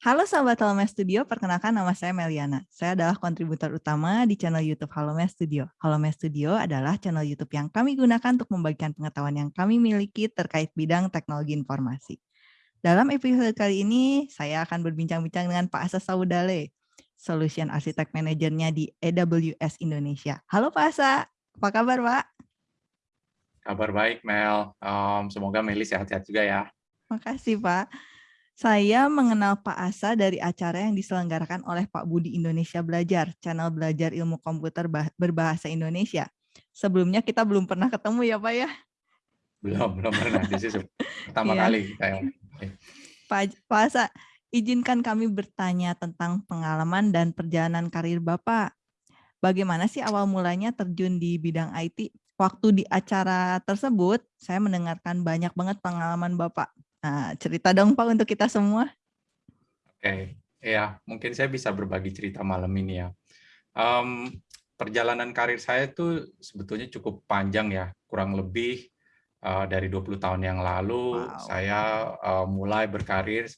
Halo Sobat Halome Studio, perkenalkan nama saya Meliana. Saya adalah kontributor utama di channel YouTube Halome Studio. Halome Studio adalah channel YouTube yang kami gunakan untuk membagikan pengetahuan yang kami miliki terkait bidang teknologi informasi. Dalam episode kali ini, saya akan berbincang-bincang dengan Pak Asa Saudale, Solution Architect Managernya di AWS Indonesia. Halo Pak Asa, apa kabar Pak? Kabar baik Mel, um, semoga Meli sehat-sehat juga ya. Makasih Pak. Saya mengenal Pak Asa dari acara yang diselenggarakan oleh Pak Budi Indonesia Belajar, channel belajar ilmu komputer berbahasa Indonesia. Sebelumnya kita belum pernah ketemu ya Pak ya? Belum, belum pernah. Di sini pertama iya. kali. Pak, Pak Asa, izinkan kami bertanya tentang pengalaman dan perjalanan karir Bapak. Bagaimana sih awal mulanya terjun di bidang IT? Waktu di acara tersebut, saya mendengarkan banyak banget pengalaman Bapak Nah, cerita dong Pak untuk kita semua. Oke, ya mungkin saya bisa berbagi cerita malam ini ya. Um, perjalanan karir saya itu sebetulnya cukup panjang ya, kurang lebih uh, dari 20 tahun yang lalu wow. saya uh, mulai berkarir.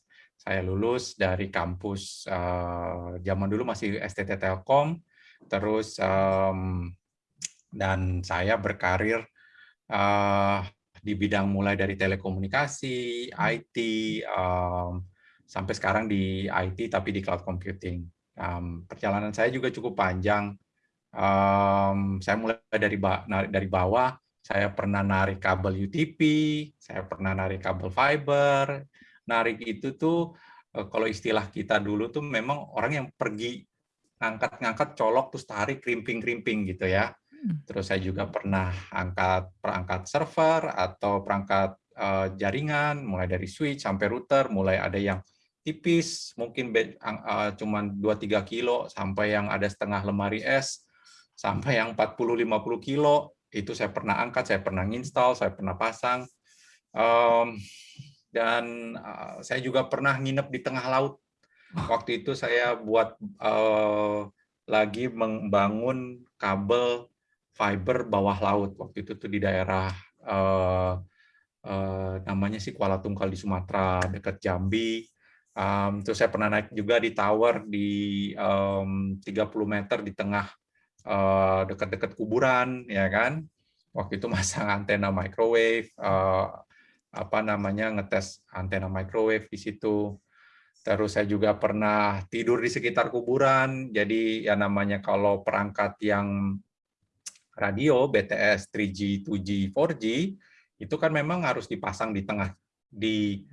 Saya lulus dari kampus uh, zaman dulu masih STT Telkom, terus um, dan saya berkarir uh, di bidang mulai dari telekomunikasi, IT, um, sampai sekarang di IT tapi di cloud computing. Um, perjalanan saya juga cukup panjang. Um, saya mulai dari dari bawah. Saya pernah narik kabel UTP, saya pernah narik kabel fiber. Narik itu tuh eh, kalau istilah kita dulu tuh memang orang yang pergi ngangkat-ngangkat colok terus tarik krimping-krimping gitu ya. Hmm. Terus saya juga pernah angkat perangkat server atau perangkat uh, jaringan, mulai dari switch sampai router, mulai ada yang tipis, mungkin uh, cuma 2-3 kilo, sampai yang ada setengah lemari es, sampai yang 40-50 kilo, itu saya pernah angkat, saya pernah install, saya pernah pasang. Um, dan uh, saya juga pernah nginep di tengah laut. Waktu itu saya buat uh, lagi membangun kabel fiber bawah laut waktu itu tuh di daerah uh, uh, namanya sih Kuala Tungkal di Sumatera dekat Jambi. Um, terus saya pernah naik juga di tower di um, 30 meter di tengah uh, dekat-dekat kuburan ya kan. Waktu itu masang antena microwave uh, apa namanya ngetes antena microwave di situ. Terus saya juga pernah tidur di sekitar kuburan. Jadi ya namanya kalau perangkat yang radio BTS 3G, 2G, 4G itu kan memang harus dipasang di tengah di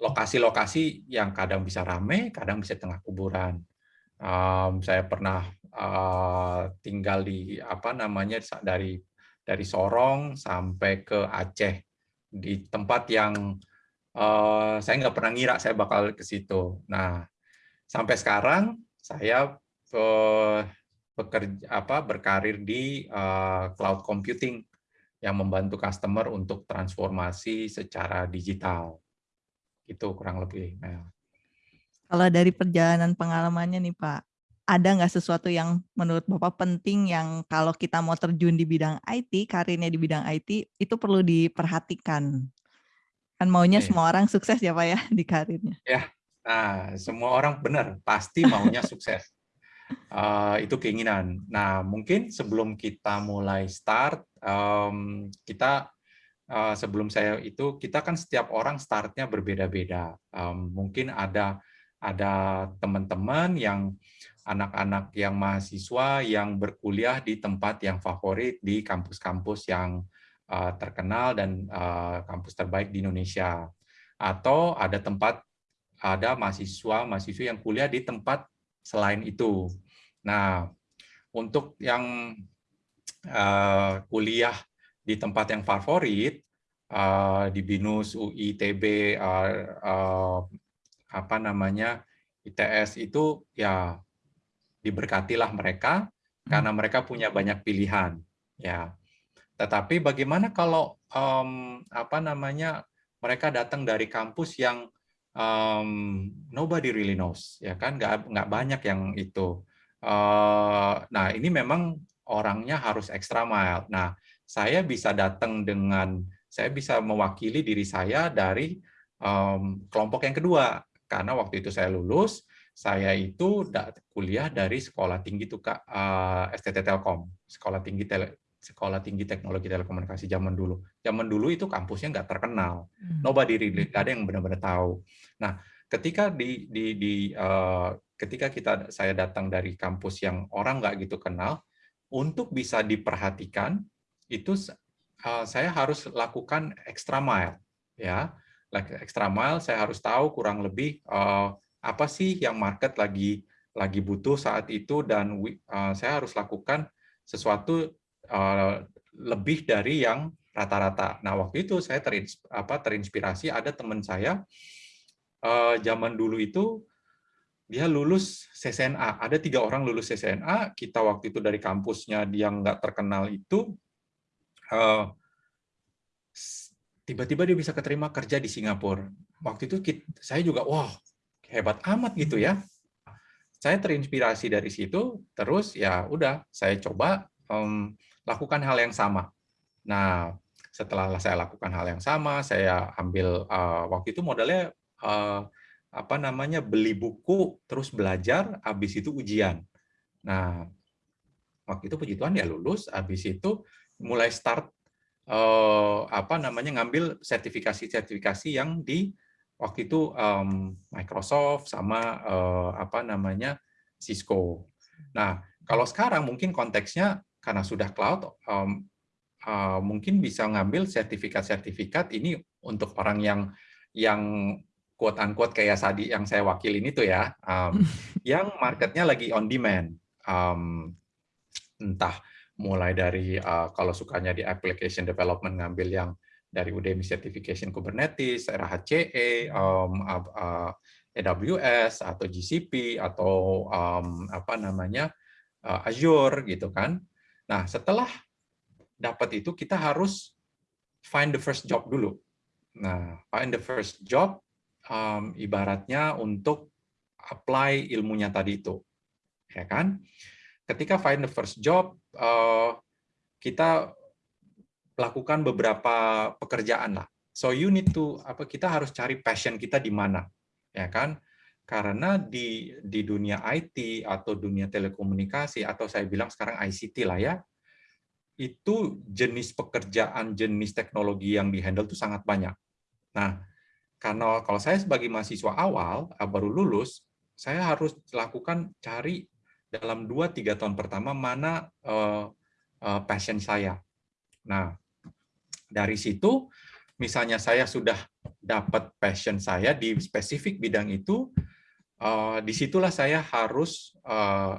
lokasi-lokasi yang kadang bisa rame, kadang bisa tengah kuburan. Um, saya pernah uh, tinggal di apa namanya dari dari Sorong sampai ke Aceh di tempat yang uh, saya nggak pernah ngira saya bakal ke situ. Nah, sampai sekarang saya uh, bekerja apa berkarir di uh, cloud computing yang membantu customer untuk transformasi secara digital. Itu kurang lebih. Nah. Kalau dari perjalanan pengalamannya nih Pak, ada nggak sesuatu yang menurut Bapak penting yang kalau kita mau terjun di bidang IT, karirnya di bidang IT, itu perlu diperhatikan? Kan maunya semua orang sukses ya Pak ya di karirnya. Ya, nah semua orang benar, pasti maunya sukses. Uh, itu keinginan. Nah, mungkin sebelum kita mulai start, um, kita uh, sebelum saya itu kita kan setiap orang startnya berbeda-beda. Um, mungkin ada ada teman-teman yang anak-anak yang mahasiswa yang berkuliah di tempat yang favorit di kampus-kampus yang uh, terkenal dan uh, kampus terbaik di Indonesia. Atau ada tempat ada mahasiswa mahasiswa yang kuliah di tempat selain itu. Nah, untuk yang uh, kuliah di tempat yang favorit, uh, di BINUS, UI, ITB, uh, uh, apa namanya, ITS itu ya diberkatilah mereka hmm. karena mereka punya banyak pilihan. Ya, tetapi bagaimana kalau um, apa namanya mereka datang dari kampus yang um, nobody really knows, ya kan? Nggak nggak banyak yang itu. Uh, nah ini memang orangnya harus extra mile. Nah saya bisa datang dengan saya bisa mewakili diri saya dari um, kelompok yang kedua. karena waktu itu saya lulus, saya itu kuliah dari sekolah tinggi tuh Kak, uh, STT Telkom, sekolah tinggi tele, sekolah tinggi teknologi telekomunikasi zaman dulu. Zaman dulu itu kampusnya nggak terkenal, hmm. nobody really, nggak ada yang benar-benar tahu. Nah, ketika di di di uh, ketika kita saya datang dari kampus yang orang nggak gitu kenal, untuk bisa diperhatikan itu uh, saya harus lakukan extra mile, ya, like extra mile. Saya harus tahu kurang lebih uh, apa sih yang market lagi lagi butuh saat itu dan uh, saya harus lakukan sesuatu Eh, lebih dari yang rata-rata. Nah, waktu itu saya terinspirasi ada teman saya uh, zaman dulu itu dia lulus CCNA. Ada tiga orang lulus CCNA. Kita waktu itu dari kampusnya dia nggak terkenal itu tiba tiba-tiba dia bisa keterima kerja di Singapura. Waktu itu saya juga wah hebat amat gitu ya. Saya terinspirasi dari situ. Terus ya udah saya coba um, lakukan hal yang sama. Nah, setelah saya lakukan hal yang sama, saya ambil uh, waktu itu modalnya uh, apa namanya beli buku, terus belajar, habis itu ujian. Nah, waktu itu puji Tuhan ya lulus, habis itu mulai start uh, apa namanya ngambil sertifikasi-sertifikasi yang di waktu itu um, Microsoft sama uh, apa namanya Cisco. Nah, kalau sekarang mungkin konteksnya karena sudah cloud, um, uh, mungkin bisa ngambil sertifikat-sertifikat ini untuk orang yang yang quote unquote kayak tadi yang saya wakilin itu ya, um, yang marketnya lagi on demand, um, entah mulai dari uh, kalau sukanya di application development ngambil yang dari Udemy Certification Kubernetes, RHCE, um, uh, AWS atau GCP atau um, apa namanya uh, Azure gitu kan. Nah, setelah dapat itu, kita harus find the first job dulu. Nah, find the first job um, ibaratnya untuk apply ilmunya tadi itu. Ya kan? Ketika find the first job, uh, kita lakukan beberapa pekerjaan lah. So you need to apa kita harus cari passion kita di mana, ya kan? Karena di di dunia IT atau dunia telekomunikasi atau saya bilang sekarang ICT lah ya, itu jenis pekerjaan, jenis teknologi yang dihandle itu sangat banyak. Nah, karena kalau saya sebagai mahasiswa awal ah, baru lulus, saya harus lakukan cari dalam 2-3 tahun pertama mana uh, uh, passion saya. Nah, dari situ misalnya saya sudah dapat passion saya di spesifik bidang itu, uh, di situlah saya harus uh,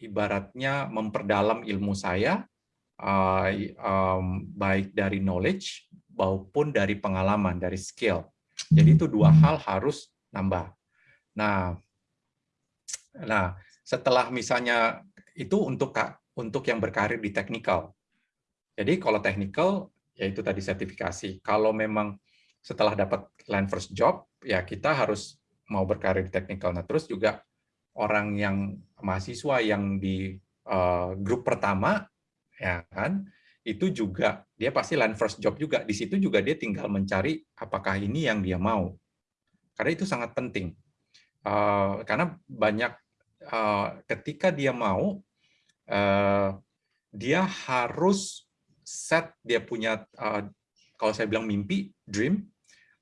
ibaratnya memperdalam ilmu saya, uh, um, baik dari knowledge maupun dari pengalaman, dari skill. Jadi itu dua hmm. hal harus nambah. Nah, nah setelah misalnya itu untuk untuk yang berkarir di technical. Jadi kalau technical, yaitu tadi sertifikasi. Kalau memang setelah dapat land first job, ya kita harus mau berkarir di technical. Nah, terus juga orang yang mahasiswa yang di uh, grup pertama, ya kan, itu juga dia pasti land first job juga. Di situ juga dia tinggal mencari apakah ini yang dia mau. Karena itu sangat penting. Uh, karena banyak uh, ketika dia mau, uh, dia harus set dia punya uh, kalau saya bilang mimpi, dream,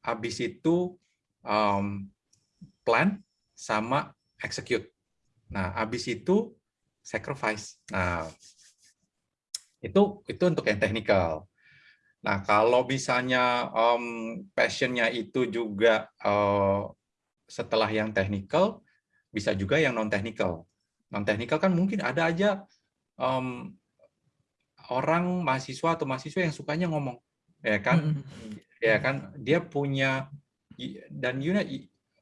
habis itu um, plan sama execute. Nah, habis itu sacrifice. Nah, itu itu untuk yang technical. Nah, kalau misalnya um, passionnya itu juga uh, setelah yang technical, bisa juga yang non technical. Non technical kan mungkin ada aja um, orang mahasiswa atau mahasiswa yang sukanya ngomong, ya kan, mm -hmm. ya kan, dia punya dan you know,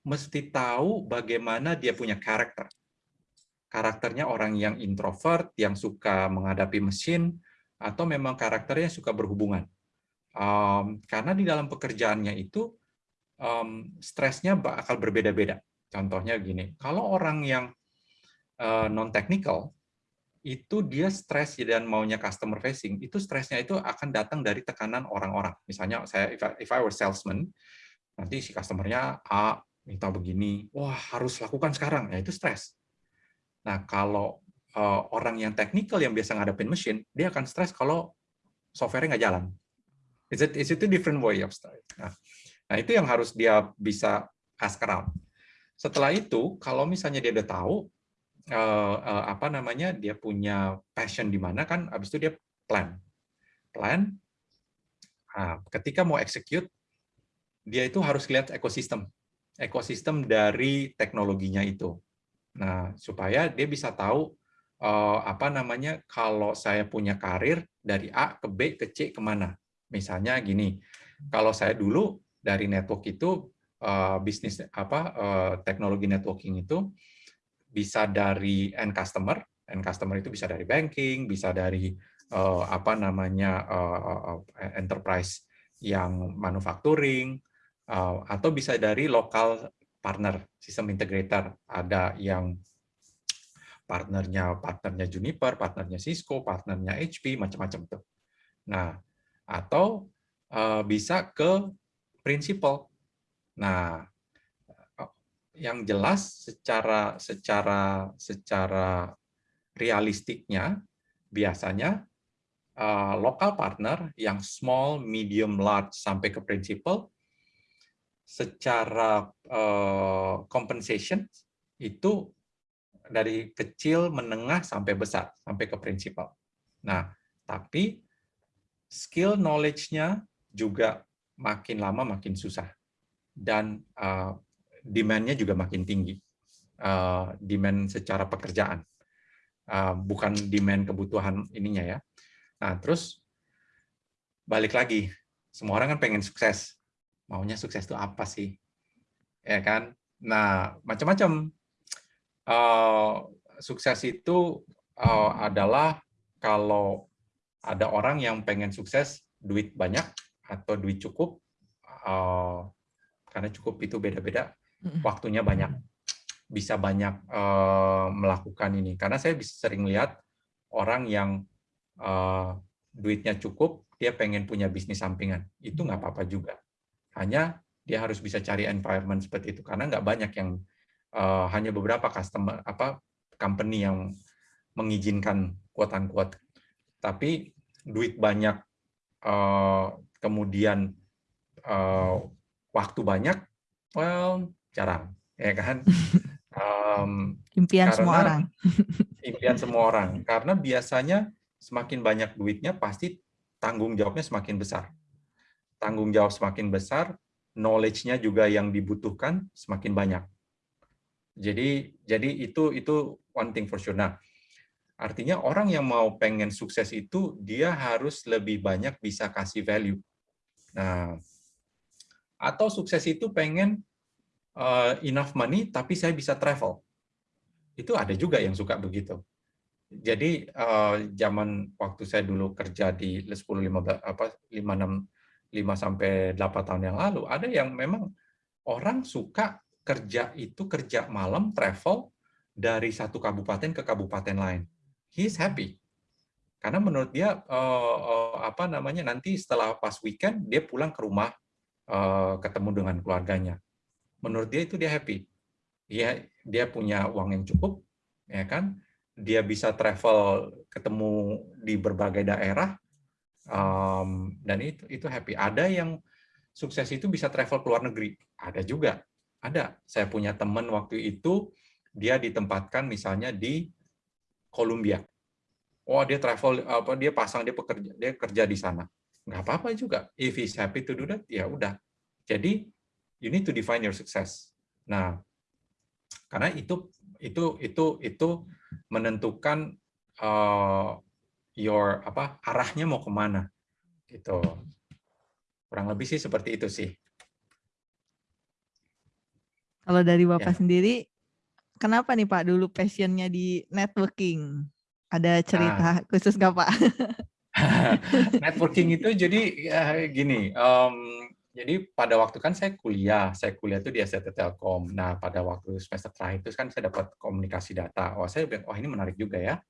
mesti tahu bagaimana dia punya karakter. Karakternya orang yang introvert, yang suka menghadapi mesin, atau memang karakternya suka berhubungan. Um, karena di dalam pekerjaannya itu um, stresnya bakal berbeda-beda. Contohnya gini, kalau orang yang uh, non-technical, itu dia stres dan maunya customer facing, itu stresnya itu akan datang dari tekanan orang-orang. Misalnya saya if I, if I were salesman, nanti si customernya A, minta begini, wah harus lakukan sekarang, ya itu stres. Nah kalau uh, orang yang technical yang biasa ngadepin mesin, dia akan stres kalau software-nya nggak jalan. It's a, it's a different way of stress. Nah, nah, itu yang harus dia bisa ask around. Setelah itu, kalau misalnya dia udah tahu uh, uh, apa namanya, dia punya passion di mana kan, abis itu dia plan, plan. Nah, ketika mau execute, dia itu harus lihat ekosistem, ekosistem dari teknologinya itu. Nah, supaya dia bisa tahu uh, apa namanya kalau saya punya karir dari A ke B ke C ke mana. Misalnya gini, kalau saya dulu dari network itu uh, bisnis apa uh, teknologi networking itu bisa dari end customer, end customer itu bisa dari banking, bisa dari apa namanya enterprise yang manufacturing, atau bisa dari lokal partner, sistem integrator. Ada yang partnernya partnernya Juniper, partnernya Cisco, partnernya HP, macam-macam tuh. Nah, atau uh, bisa ke prinsipal. Nah, yang jelas secara secara secara realistiknya biasanya uh, lokal partner yang small, medium, large sampai ke prinsipal secara uh, compensation itu dari kecil, menengah, sampai besar, sampai ke prinsipal. Nah, tapi skill knowledge-nya juga makin lama makin susah. Dan uh, demand-nya juga makin tinggi. Uh, demand secara pekerjaan. Uh, bukan demand kebutuhan ininya ya. Nah, terus balik lagi. Semua orang kan pengen sukses. Maunya sukses itu apa sih? Ya kan? Nah, macam-macam uh, sukses itu uh, adalah kalau ada orang yang pengen sukses, duit banyak atau duit cukup, uh, karena cukup itu beda-beda, waktunya banyak, bisa banyak uh, melakukan ini. Karena saya bisa sering lihat orang yang uh, duitnya cukup, dia pengen punya bisnis sampingan, itu nggak apa-apa juga. Hanya dia harus bisa cari environment seperti itu, karena nggak banyak yang uh, hanya beberapa customer apa company yang mengizinkan kuatan kuat tapi duit banyak uh, kemudian uh, waktu banyak well jarang ya kan? Um, impian semua orang. impian semua orang. Karena biasanya semakin banyak duitnya pasti tanggung jawabnya semakin besar tanggung jawab semakin besar knowledge-nya juga yang dibutuhkan semakin banyak jadi jadi itu itu one thing for sure. Nah, artinya orang yang mau pengen sukses itu dia harus lebih banyak bisa kasih value. Nah, atau sukses itu pengen uh, enough money tapi saya bisa travel. Itu ada juga yang suka begitu. Jadi uh, zaman waktu saya dulu kerja di 10 15 apa 5 6 5 sampai 8 tahun yang lalu ada yang memang orang suka kerja itu kerja malam travel dari satu kabupaten ke kabupaten lain. He's happy. Karena menurut dia uh, apa namanya nanti setelah pas weekend dia pulang ke rumah uh, ketemu dengan keluarganya. Menurut dia itu dia happy. Dia dia punya uang yang cukup, ya kan? Dia bisa travel ketemu di berbagai daerah um, dan itu itu happy. Ada yang sukses itu bisa travel ke luar negeri, ada juga ada. Saya punya teman waktu itu, dia ditempatkan misalnya di Kolombia. Oh, dia travel apa dia pasang dia pekerja dia kerja di sana. Nggak apa-apa juga. If he's happy to do that, ya udah. Jadi you need to define your success. Nah, karena itu itu itu itu menentukan uh, your apa arahnya mau ke mana gitu kurang lebih sih seperti itu sih kalau dari Bapak ya. sendiri, kenapa nih Pak dulu passionnya di networking? Ada cerita nah. khusus nggak Pak? networking itu jadi ya, gini, um, jadi pada waktu kan saya kuliah, saya kuliah itu di STT Telkom. Nah, pada waktu semester terakhir itu kan saya dapat komunikasi data. Oh, saya bilang, oh ini menarik juga ya.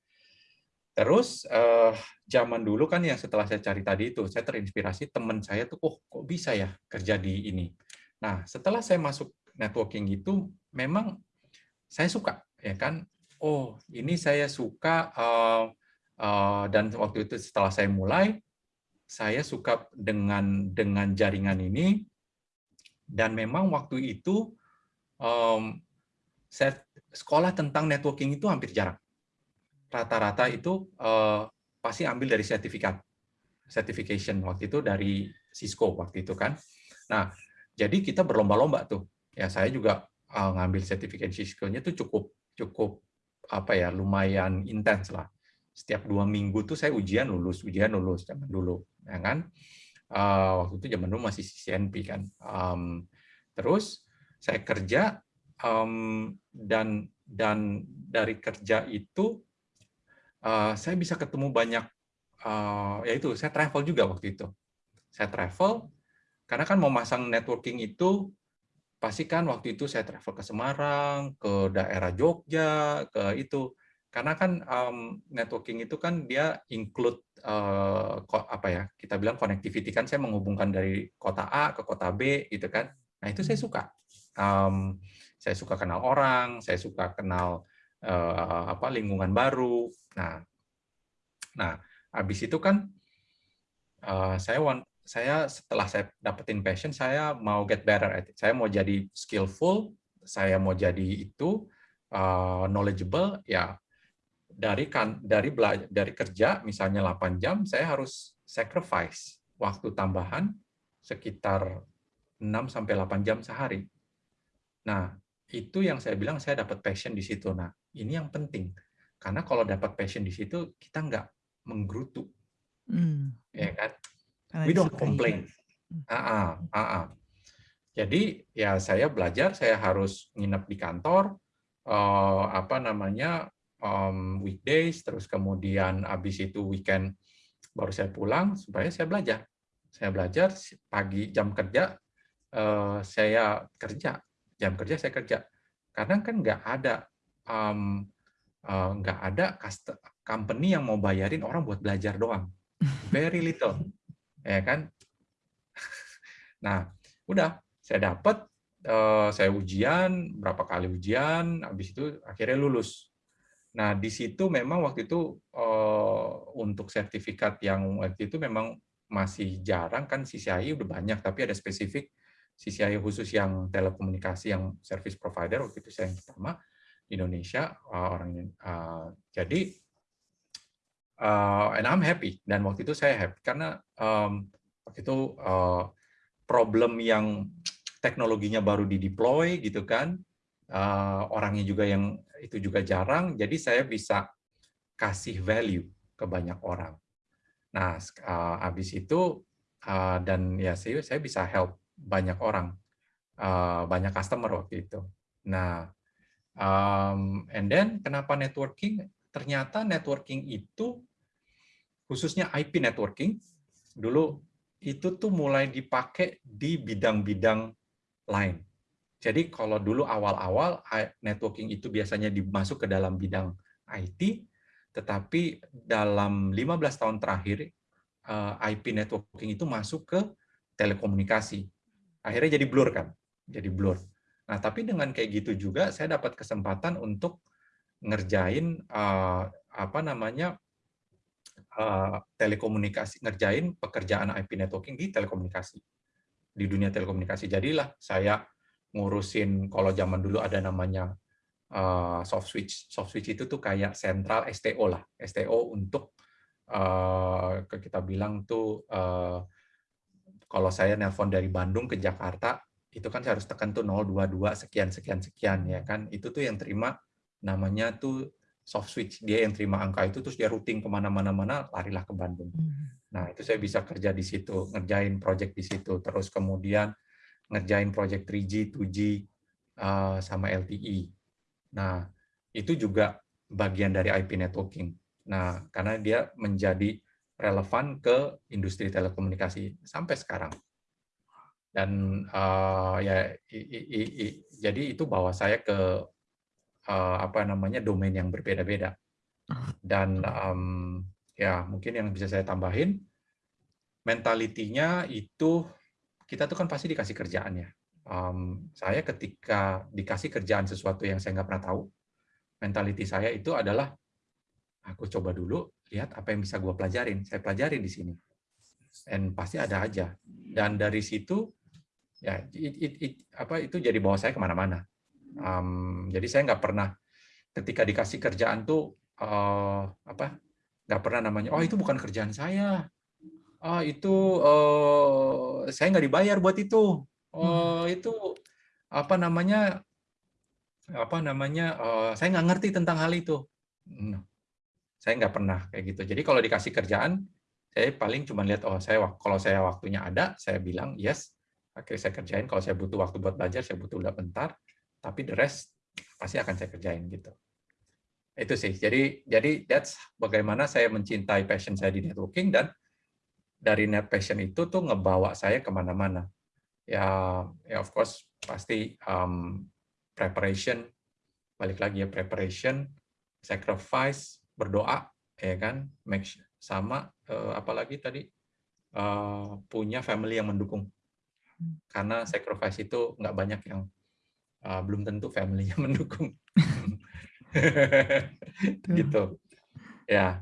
Terus uh, zaman dulu kan yang setelah saya cari tadi itu, saya terinspirasi teman saya tuh, oh kok bisa ya kerja di ini. Nah, setelah saya masuk networking itu memang saya suka ya kan? Oh ini saya suka uh, uh, dan waktu itu setelah saya mulai saya suka dengan dengan jaringan ini. Dan memang waktu itu um, saya sekolah tentang networking itu hampir jarang rata-rata itu uh, pasti ambil dari sertifikat certification waktu itu dari Cisco waktu itu kan nah jadi kita berlomba-lomba tuh ya saya juga uh, ngambil sertifikat Cisco-nya tuh cukup cukup apa ya lumayan intens lah. Setiap dua minggu tuh saya ujian lulus, ujian lulus zaman dulu, ya kan? Uh, waktu itu zaman dulu masih CNP kan. Um, terus saya kerja um, dan dan dari kerja itu uh, saya bisa ketemu banyak, uh, ya itu saya travel juga waktu itu. Saya travel karena kan mau masang networking itu pasti kan waktu itu saya travel ke Semarang, ke daerah Jogja, ke itu. Karena kan um, networking itu kan dia include uh, apa ya? Kita bilang connectivity kan saya menghubungkan dari kota A ke kota B gitu kan. Nah, itu saya suka. Um, saya suka kenal orang, saya suka kenal uh, apa lingkungan baru. Nah, nah habis itu kan uh, saya saya setelah saya dapetin passion, saya mau get better at it. Saya mau jadi skillful, saya mau jadi itu uh, knowledgeable, ya dari kan dari belajar dari kerja misalnya 8 jam, saya harus sacrifice waktu tambahan sekitar 6 sampai 8 jam sehari. Nah, itu yang saya bilang saya dapat passion di situ. Nah, ini yang penting. Karena kalau dapat passion di situ, kita nggak menggerutu. Hmm. Ya kan? we don't complain. Ah, ah, ah, ah. Jadi ya saya belajar, saya harus nginep di kantor, uh, apa namanya um, weekdays, terus kemudian habis itu weekend baru saya pulang supaya saya belajar. Saya belajar pagi jam kerja uh, saya kerja, jam kerja saya kerja. Karena kan nggak ada um, uh, nggak ada company yang mau bayarin orang buat belajar doang. Very little ya kan? Nah, udah saya dapat, eh, saya ujian berapa kali ujian, habis itu akhirnya lulus. Nah, di situ memang waktu itu eh, untuk sertifikat yang waktu itu memang masih jarang kan CCI udah banyak, tapi ada spesifik CCI khusus yang telekomunikasi yang service provider waktu itu saya yang pertama Indonesia uh, orangnya. Uh, jadi uh, and I'm happy dan waktu itu saya happy karena um, waktu itu uh, problem yang teknologinya baru di deploy gitu kan uh, orangnya juga yang itu juga jarang jadi saya bisa kasih value ke banyak orang nah uh, habis itu uh, dan ya saya saya bisa help banyak orang uh, banyak customer waktu itu nah um, and then kenapa networking ternyata networking itu khususnya IP networking dulu itu tuh mulai dipakai di bidang-bidang lain. Jadi kalau dulu awal-awal networking itu biasanya dimasuk ke dalam bidang IT, tetapi dalam 15 tahun terakhir eh, IP networking itu masuk ke telekomunikasi. Akhirnya jadi blur kan, jadi blur. Nah, tapi dengan kayak gitu juga saya dapat kesempatan untuk ngerjain uh, apa namanya Eh, telekomunikasi ngerjain pekerjaan IP networking di telekomunikasi di dunia telekomunikasi. Jadilah saya ngurusin kalau zaman dulu ada namanya uh, soft switch. Soft switch itu tuh kayak sentral STO lah. STO untuk uh, kita bilang tuh uh, kalau saya nelpon dari Bandung ke Jakarta itu kan saya harus tekan tuh 022 sekian sekian sekian ya kan itu tuh yang terima namanya tuh soft switch dia yang terima angka itu terus dia routing ke mana-mana mana larilah ke Bandung. Hmm. Nah itu saya bisa kerja di situ ngerjain project di situ terus kemudian ngerjain project 3G, 2G uh, sama LTE. Nah itu juga bagian dari IP networking. Nah karena dia menjadi relevan ke industri telekomunikasi sampai sekarang. Dan uh, ya i, i, i, jadi itu bawa saya ke uh, apa namanya domain yang berbeda-beda. Dan um, ya mungkin yang bisa saya tambahin, mentalitinya itu kita tuh kan pasti dikasih kerjaan ya. um, saya ketika dikasih kerjaan sesuatu yang saya nggak pernah tahu, mentality saya itu adalah aku coba dulu lihat apa yang bisa gue pelajarin. Saya pelajari di sini, dan pasti ada aja. Dan dari situ ya it, it, it, apa itu jadi bawa saya ke mana-mana. Um, jadi saya nggak pernah ketika dikasih kerjaan tuh uh, apa nggak pernah namanya oh itu bukan kerjaan saya ah itu uh, saya nggak dibayar buat itu oh itu apa namanya apa namanya uh, saya nggak ngerti tentang hal itu no. saya nggak pernah kayak gitu jadi kalau dikasih kerjaan saya paling cuma lihat oh saya kalau saya waktunya ada saya bilang yes oke saya kerjain. Kalau saya butuh waktu buat belajar saya butuh udah bentar. Tapi the rest pasti akan saya kerjain gitu. Itu sih. Jadi jadi that's bagaimana saya mencintai passion saya di networking dan dari net passion itu tuh ngebawa saya ke mana-mana. Ya ya of course pasti um, preparation balik lagi ya preparation sacrifice berdoa ya kan? Make sama uh, apalagi tadi? Uh, punya family yang mendukung karena sacrifice itu nggak banyak yang uh, belum tentu family yang mendukung gitu. Ya.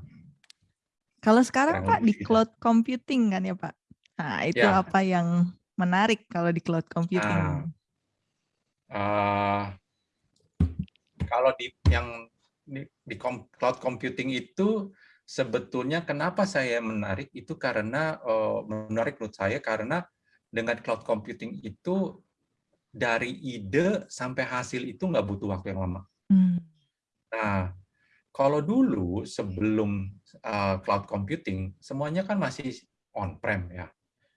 Kalau sekarang Pak di cloud computing kan ya Pak? Nah itu ya. apa yang menarik kalau di cloud computing? Uh, uh, kalau di yang di, di cloud computing itu sebetulnya kenapa saya menarik? Itu karena uh, menarik menurut saya karena dengan cloud computing itu dari ide sampai hasil itu nggak butuh waktu yang lama. Hmm. Nah, kalau dulu sebelum uh, cloud computing semuanya kan masih on-prem ya.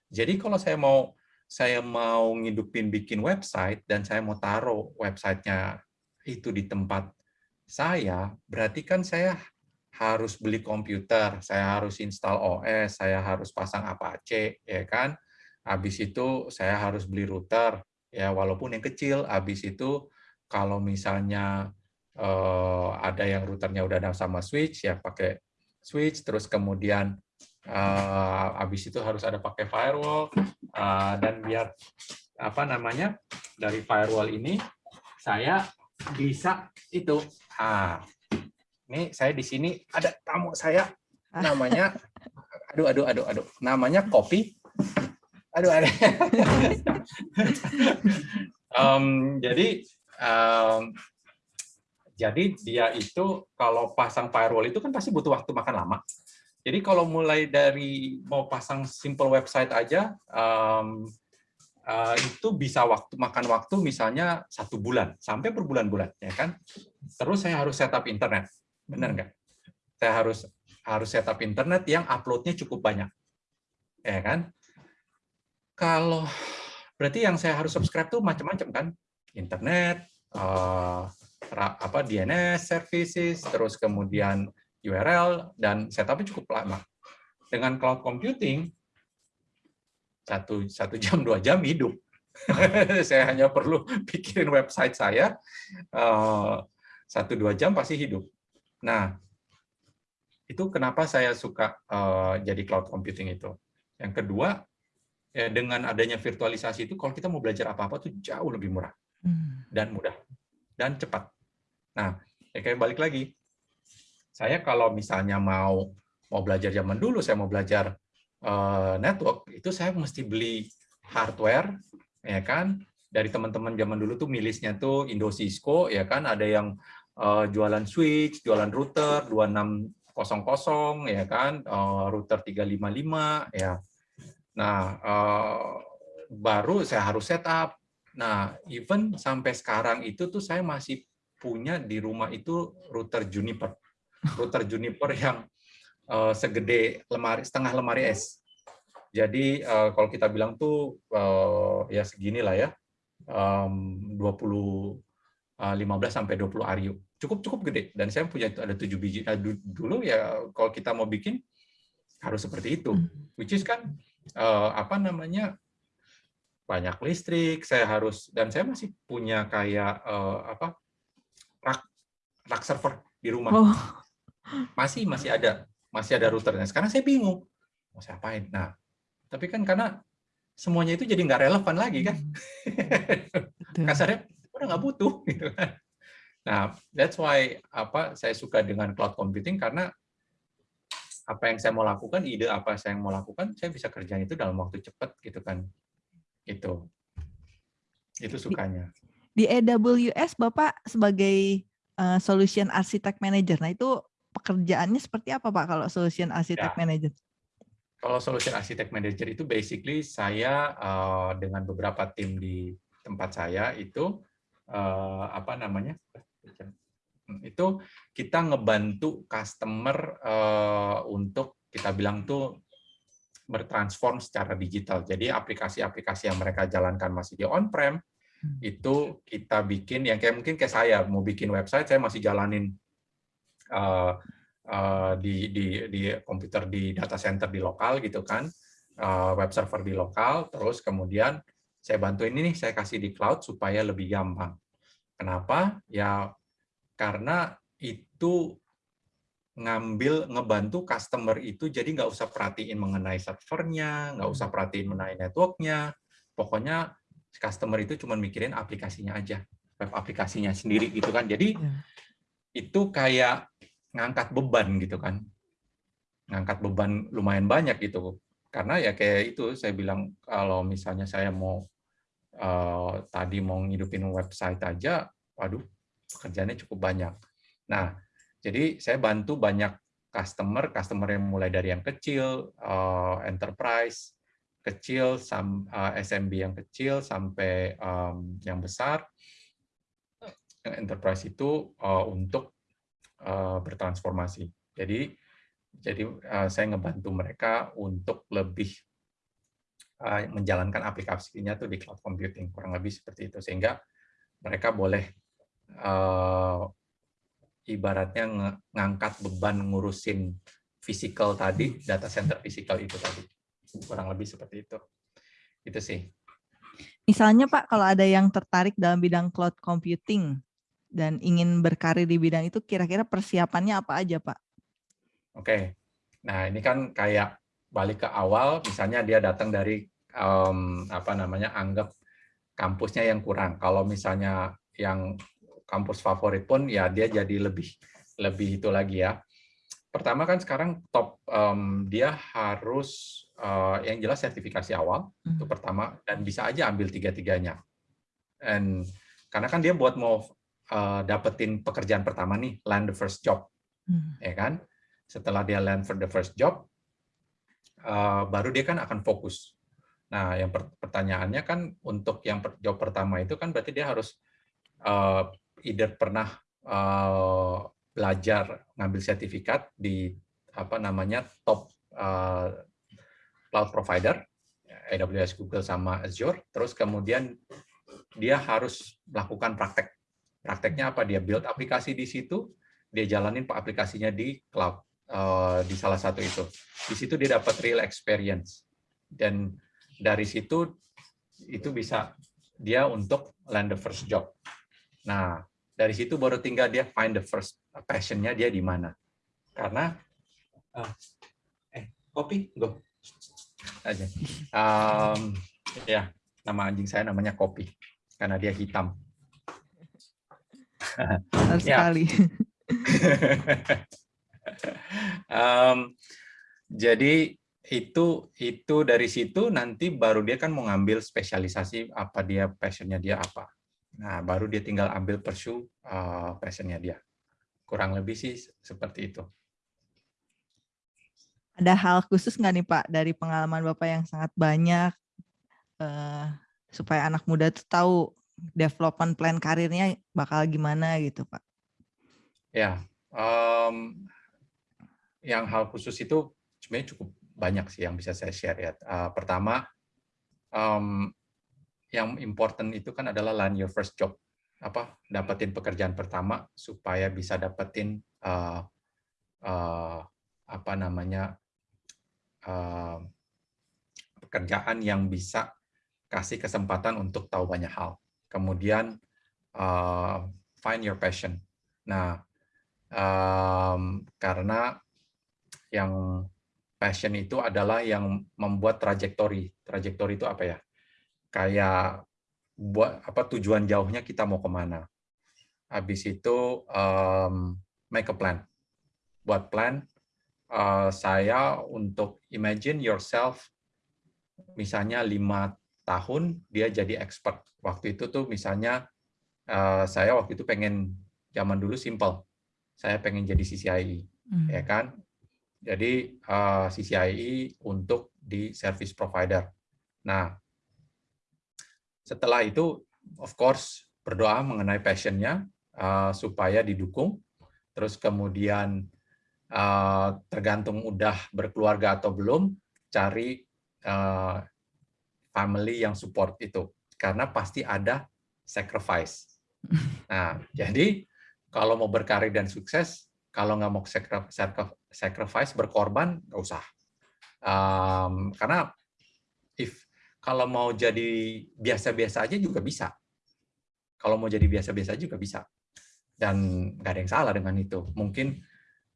Jadi kalau saya mau saya mau ngidupin bikin website dan saya mau taruh websitenya itu di tempat saya, berarti kan saya harus beli komputer, saya harus install OS, saya harus pasang Apache, ya kan? Habis itu saya harus beli router, ya walaupun yang kecil. Habis itu kalau misalnya eh, ada yang routernya udah ada sama switch, ya pakai switch. Terus kemudian uh, habis itu harus ada pakai firewall. Uh, dan biar apa namanya dari firewall ini saya bisa itu. Ah ini saya di sini ada tamu saya. Namanya aduh aduh aduh aduh. Namanya kopi aduh ada um, jadi um, jadi dia itu kalau pasang firewall itu kan pasti butuh waktu makan lama jadi kalau mulai dari mau pasang simple website aja, um, uh, itu bisa waktu makan waktu misalnya satu bulan sampai berbulan-bulan, ya kan? Terus saya harus setup internet, benar nggak? Saya harus harus setup internet yang uploadnya cukup banyak, ya kan? Kalau berarti yang saya harus subscribe tuh macam-macam kan? Internet, uh, apa DNS services, terus kemudian URL, dan setupnya cukup lama. Dengan cloud computing, satu, satu jam, dua jam hidup. saya hanya perlu pikirin website saya, eh, satu dua jam pasti hidup. Nah, itu kenapa saya suka uh, jadi cloud computing itu. Yang kedua, ya dengan adanya virtualisasi itu, kalau kita mau belajar apa-apa tuh jauh lebih murah hmm. dan mudah dan cepat. Nah, ya kayak balik lagi, saya kalau misalnya mau mau belajar zaman dulu, saya mau belajar uh, network, itu saya mesti beli hardware, ya kan? Dari teman-teman zaman dulu tuh milisnya tuh Indo Cisco, ya kan? Ada yang uh, jualan switch, jualan router 2600, ya kan? Uh, router 355, ya. Nah, uh, baru saya harus setup. Nah, even sampai sekarang itu tuh saya masih punya di rumah itu router Juniper router Juniper yang uh, segede lemari setengah lemari es. Jadi uh, kalau kita bilang tuh uh, ya segini lah ya, um, 20 uh, 15 sampai 20 ario. Cukup cukup gede dan saya punya ada 7 biji. Nah, dulu ya kalau kita mau bikin harus seperti itu. Hmm. Which is kan uh, apa namanya? banyak listrik, saya harus dan saya masih punya kayak uh, apa? rak rak server di rumah. Oh masih masih ada masih ada routernya. Sekarang saya bingung mau saya apain. Nah, tapi kan karena semuanya itu jadi nggak relevan lagi kan. Hmm. Kasarnya udah nggak butuh gitu kan. Nah, that's why apa saya suka dengan cloud computing karena apa yang saya mau lakukan, ide apa saya yang mau lakukan, saya bisa kerjain itu dalam waktu cepat gitu kan. Itu. Itu sukanya. Di, di AWS Bapak sebagai uh, solution architect manager. Nah, itu pekerjaannya seperti apa Pak kalau solution architect ya. manager? Kalau solution architect manager itu basically saya uh, dengan beberapa tim di tempat saya itu uh, apa namanya? Itu kita ngebantu customer uh, untuk kita bilang tuh bertransform secara digital. Jadi aplikasi-aplikasi yang mereka jalankan masih di on-prem, hmm. itu kita bikin yang kayak mungkin kayak saya mau bikin website, saya masih jalanin uh, uh, di, di, di komputer di data center di lokal gitu kan, uh, web server di lokal, terus kemudian saya bantu ini nih, saya kasih di cloud supaya lebih gampang. Kenapa? Ya karena itu ngambil ngebantu customer itu jadi nggak usah perhatiin mengenai servernya, nggak usah perhatiin mengenai networknya, pokoknya customer itu cuma mikirin aplikasinya aja, web aplikasinya sendiri gitu kan. Jadi ya. itu kayak ngangkat beban gitu kan, ngangkat beban lumayan banyak gitu. Karena ya kayak itu saya bilang kalau misalnya saya mau uh, tadi mau ngidupin website aja, waduh pekerjaannya cukup banyak. Nah, jadi saya bantu banyak customer, customer yang mulai dari yang kecil, uh, enterprise, kecil, sam, uh, eh, SMB yang kecil, sampai um, yang besar. Enterprise itu uh, untuk uh, bertransformasi. Jadi, jadi uh, saya ngebantu mereka untuk lebih uh, menjalankan aplikasinya tuh di cloud computing, kurang lebih seperti itu. Sehingga mereka boleh uh, ibaratnya ngangkat beban ngurusin physical tadi, data center physical itu tadi. Kurang lebih seperti itu. Itu sih. Misalnya Pak, kalau ada yang tertarik dalam bidang cloud computing dan ingin berkarir di bidang itu, kira-kira persiapannya apa aja Pak? Oke, nah ini kan kayak balik ke awal, misalnya dia datang dari um, apa namanya anggap kampusnya yang kurang. Kalau misalnya yang kampus favorit pun ya dia jadi lebih lebih itu lagi ya. Pertama kan sekarang top um, dia harus uh, yang jelas sertifikasi awal hmm. itu pertama dan bisa aja ambil tiga-tiganya. Dan karena kan dia buat mau uh, dapetin pekerjaan pertama nih land the first job, hmm. ya kan? Setelah dia land for the first job, uh, baru dia kan akan fokus. Nah, yang pertanyaannya kan untuk yang job pertama itu kan berarti dia harus uh, either pernah uh, belajar ngambil sertifikat di apa namanya top uh, cloud provider AWS, Google sama Azure, terus kemudian dia harus melakukan praktek. Prakteknya apa? Dia build aplikasi di situ, dia jalanin aplikasinya di cloud uh, di salah satu itu. Di situ dia dapat real experience dan dari situ itu bisa dia untuk land the first job. Nah, dari situ baru tinggal dia find the first passionnya dia di mana. Karena uh, eh kopi? Go. Aja. Um, ya nama anjing saya namanya kopi karena dia hitam. Ya. sekali. Um, jadi itu itu dari situ nanti baru dia kan mau ngambil spesialisasi apa dia passionnya dia apa Nah, baru dia tinggal ambil pursue uh, passionnya dia. Kurang lebih sih seperti itu. Ada hal khusus nggak nih Pak dari pengalaman Bapak yang sangat banyak uh, supaya anak muda tuh tahu development plan karirnya bakal gimana gitu Pak? Ya, um, yang hal khusus itu sebenarnya cukup banyak sih yang bisa saya share ya. Uh, pertama, um, yang important itu kan adalah land your first job apa dapetin pekerjaan pertama supaya bisa dapetin uh, uh, apa namanya uh, pekerjaan yang bisa kasih kesempatan untuk tahu banyak hal kemudian uh, find your passion nah um, karena yang passion itu adalah yang membuat trajektori. Trajektori itu apa ya? Kayak buat apa tujuan jauhnya kita mau ke mana. Habis itu um, make a plan. Buat plan, uh, saya untuk imagine yourself, misalnya lima tahun dia jadi expert. Waktu itu tuh misalnya uh, saya waktu itu pengen zaman dulu simple. Saya pengen jadi CCIE, hmm. ya kan? Jadi uh, CCIE untuk di service provider. Nah, setelah itu, of course, berdoa mengenai passionnya uh, supaya didukung. Terus kemudian uh, tergantung udah berkeluarga atau belum, cari uh, family yang support itu. Karena pasti ada sacrifice. Nah, jadi kalau mau berkarir dan sukses, kalau nggak mau sacrifice, berkorban, nggak usah. Um, karena kalau mau jadi biasa-biasa aja juga bisa. Kalau mau jadi biasa-biasa juga bisa. Dan nggak ada yang salah dengan itu. Mungkin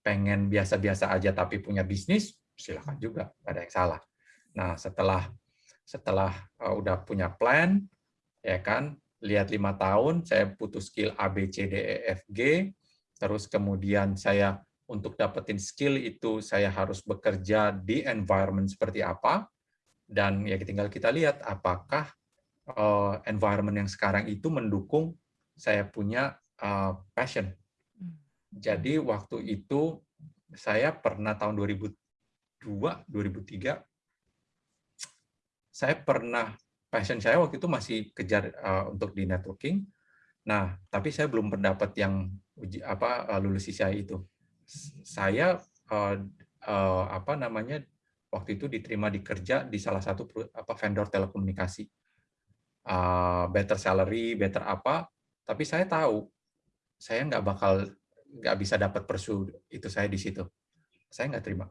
pengen biasa-biasa aja tapi punya bisnis, silakan juga, nggak ada yang salah. Nah, setelah setelah uh, udah punya plan, ya kan, lihat lima tahun, saya butuh skill A, B, C, D, E, F, G, terus kemudian saya untuk dapetin skill itu saya harus bekerja di environment seperti apa, dan ya tinggal kita lihat apakah uh, environment yang sekarang itu mendukung saya punya uh, passion. Hmm. Jadi waktu itu saya pernah tahun 2002, 2003, saya pernah passion saya waktu itu masih kejar uh, untuk di networking. Nah, tapi saya belum mendapat yang uji apa lulus CCI itu. Saya uh, uh, apa namanya waktu itu diterima di kerja di salah satu apa vendor telekomunikasi. Uh, better salary, better apa, tapi saya tahu saya nggak bakal nggak bisa dapat persu itu saya di situ. Saya nggak terima.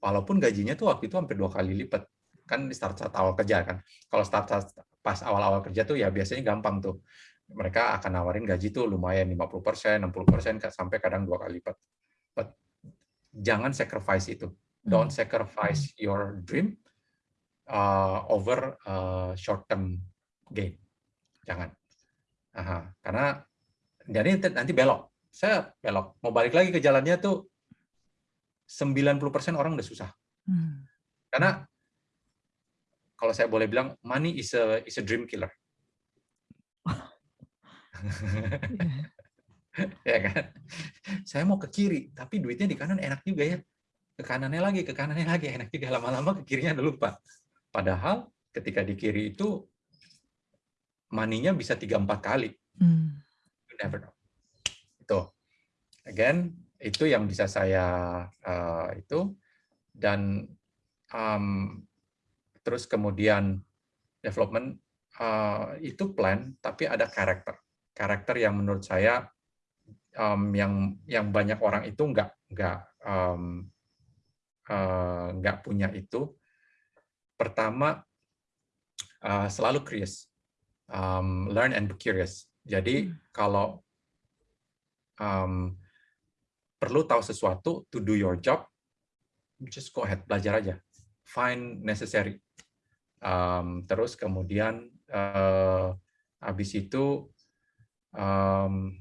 Walaupun gajinya tuh waktu itu hampir dua kali lipat. Kan di start saat awal kerja kan. Kalau start saat pas awal-awal kerja tuh ya biasanya gampang tuh. Mereka akan nawarin gaji tuh lumayan 50%, 60%, sampai kadang dua kali lipat. But jangan sacrifice itu Don't hmm. sacrifice your dream uh, over uh, short term gain. Jangan. Aha, karena jadi nanti belok. Saya belok. Mau balik lagi ke jalannya tuh 90% orang udah susah. Hmm. Karena kalau saya boleh bilang money is a is a dream killer. ya kan? Saya mau ke kiri, tapi duitnya di kanan enak juga ya ke kanannya lagi, ke kanannya lagi, enak juga lama-lama ke kirinya udah lupa. Padahal ketika di kiri itu maninya bisa tiga empat kali. Hmm. You never know. Itu. Again, itu yang bisa saya uh, itu dan um, terus kemudian development uh, itu plan tapi ada karakter karakter yang menurut saya um, yang yang banyak orang itu nggak nggak um, Eh, nggak punya itu, pertama uh, selalu curious, um, learn and be curious. Jadi hmm. kalau um, perlu tahu sesuatu to do your job, just go ahead belajar aja, find necessary. Um, terus kemudian uh, habis itu um,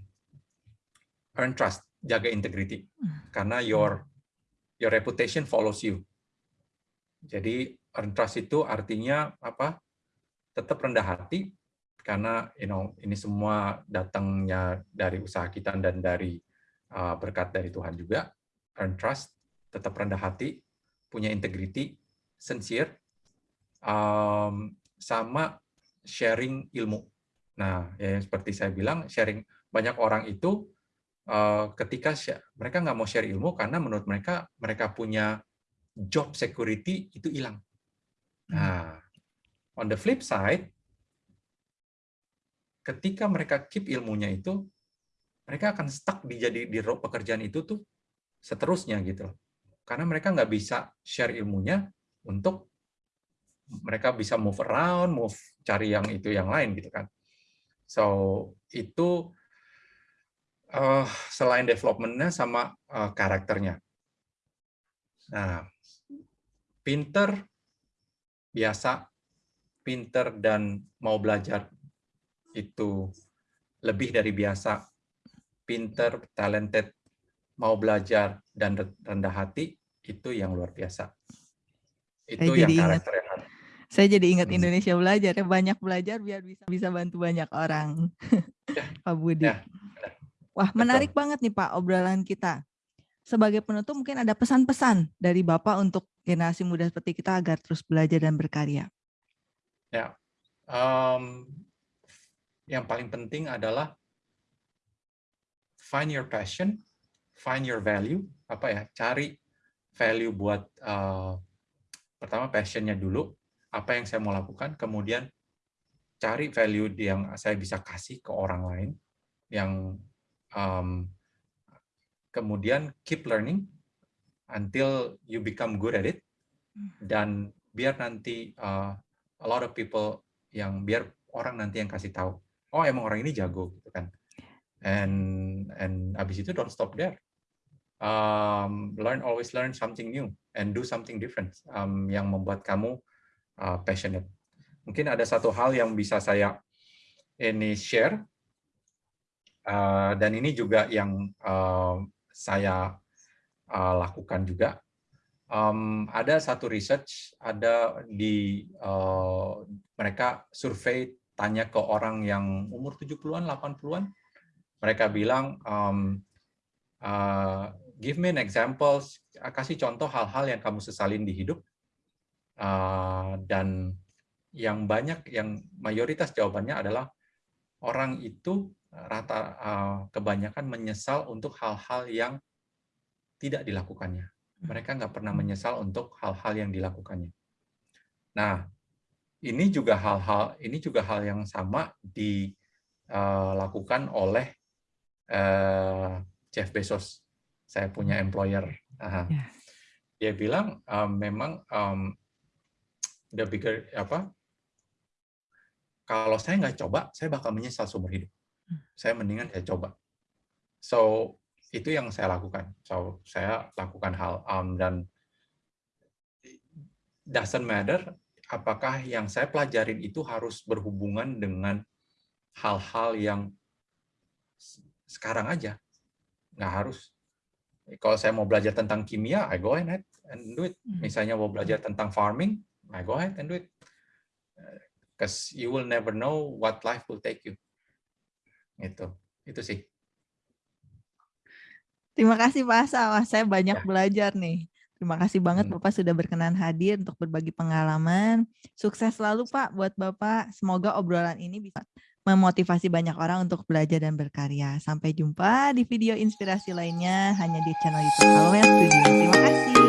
earn trust, jaga integrity, hmm. karena your your reputation follows you. Jadi earn trust itu artinya apa? Tetap rendah hati karena you know ini semua datangnya dari usaha kita dan dari uh, berkat dari Tuhan juga. Earn trust, tetap rendah hati, punya integrity, sincere, um, sama sharing ilmu. Nah, ya seperti saya bilang, sharing banyak orang itu Eh, ketika mereka nggak mau share ilmu karena menurut mereka mereka punya job security itu hilang. Hmm. Nah, on the flip side, ketika mereka keep ilmunya itu, mereka akan stuck di jadi di pekerjaan itu tuh seterusnya gitu. Karena mereka nggak bisa share ilmunya untuk mereka bisa move around, move cari yang itu yang lain gitu kan. So itu uh, selain developmentnya sama uh, karakternya. Nah, pinter, biasa, pinter dan mau belajar itu lebih dari biasa, pinter, talented, mau belajar dan rendah hati itu yang luar biasa. Itu saya yang karakter ingat, yang. Saya jadi ingat Hmm. Indonesia belajar ya banyak belajar biar bisa bisa bantu banyak orang. Ya, Pak Budi. ya, Wah, Betul. menarik banget nih Pak obrolan kita. Sebagai penutup mungkin ada pesan-pesan dari Bapak untuk generasi muda seperti kita agar terus belajar dan berkarya. Ya, em, yang paling penting adalah find your passion, find your value, apa ya, cari value buat eh, pertama passionnya dulu, apa yang saya mau lakukan, kemudian cari value yang saya bisa kasih ke orang lain, yang em, kemudian keep learning until you become good at it, dan biar nanti uh, a lot of people yang biar orang nanti yang kasih tahu oh emang orang ini jago gitu kan. And and abis itu don't stop there. Um, learn always learn something new and do something different um, yang membuat kamu uh, passionate. Mungkin ada satu hal yang bisa saya ini share uh, dan ini juga yang uh, saya uh, lakukan juga. Um, ada satu research ada di uh, mereka survei tanya ke orang yang umur 70-an 80-an mereka bilang um, uh, give me an example kasih contoh hal-hal yang kamu sesalin di hidup. Uh, dan yang banyak yang mayoritas jawabannya adalah orang itu rata uh, kebanyakan menyesal untuk hal-hal yang tidak dilakukannya mereka nggak pernah menyesal untuk hal-hal yang dilakukannya. Nah, ini juga hal-hal ini juga hal yang sama dilakukan oleh uh, Jeff Bezos. Saya punya employer. Aha. Ya. Dia bilang um, memang um, the bigger apa? Kalau saya nggak coba, saya bakal menyesal seumur hidup. Saya mendingan saya coba. So itu yang saya lakukan. So, saya lakukan hal um, dan doesn't matter apakah yang saya pelajarin itu harus berhubungan dengan hal-hal yang sekarang aja. Nggak harus. Kalau saya mau belajar tentang kimia, I go ahead and do it. Misalnya mau belajar tentang farming, I go ahead and do it. Because you will never know what life will take you. Itu, itu sih. Terima kasih Pak Asa. Wah, saya banyak Ya. belajar nih. Terima kasih banget Hmm. Bapak sudah berkenan hadir untuk berbagi pengalaman. Sukses selalu Pak buat Bapak. Semoga obrolan ini bisa memotivasi banyak orang untuk belajar dan berkarya. Sampai jumpa di video inspirasi lainnya hanya di channel YouTube Halo Studio. Terima kasih.